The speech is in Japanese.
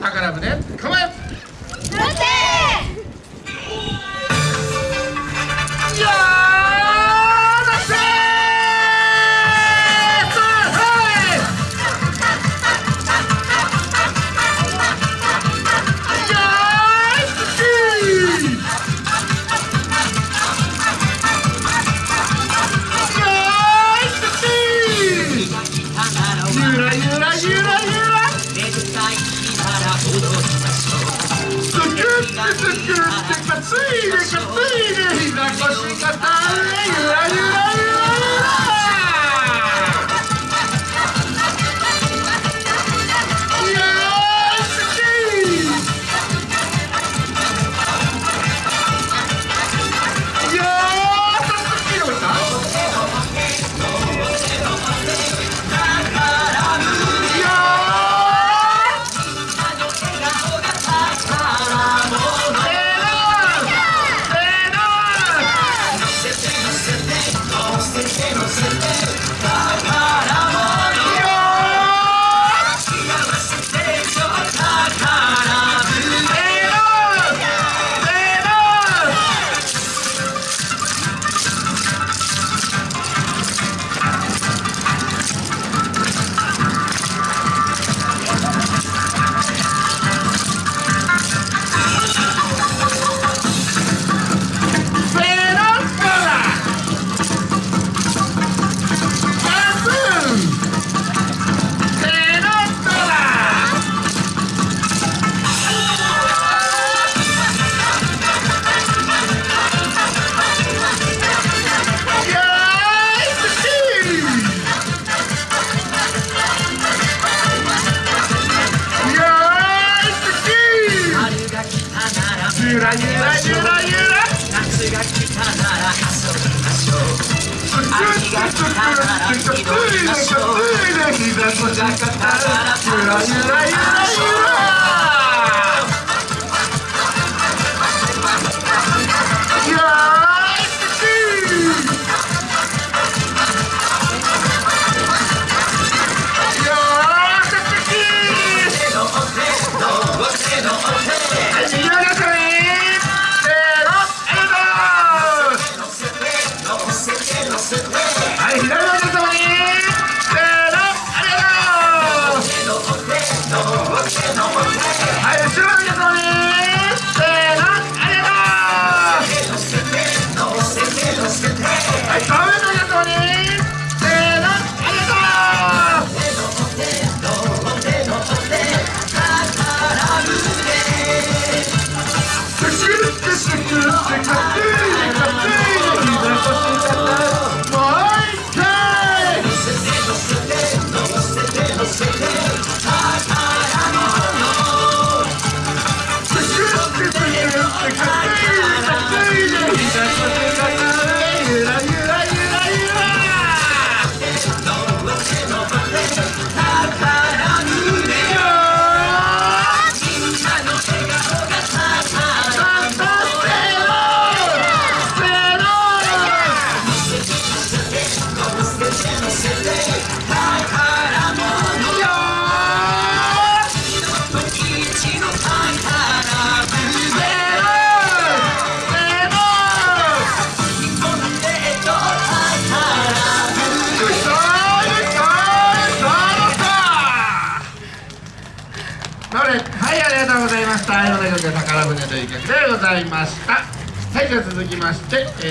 宝船ぶ構え。listen to him sing, but sing, sing, sing, sing, sing, sing, sing, sing, sing, ゆらゆらゆらゆら夏が来たなら遊びましょう秋が来たなら祈りましょう日が来たならゆらゆらゆらはい、ありがとうございました。米田君宝船という曲でございました。はい、じゃあ続きまして、え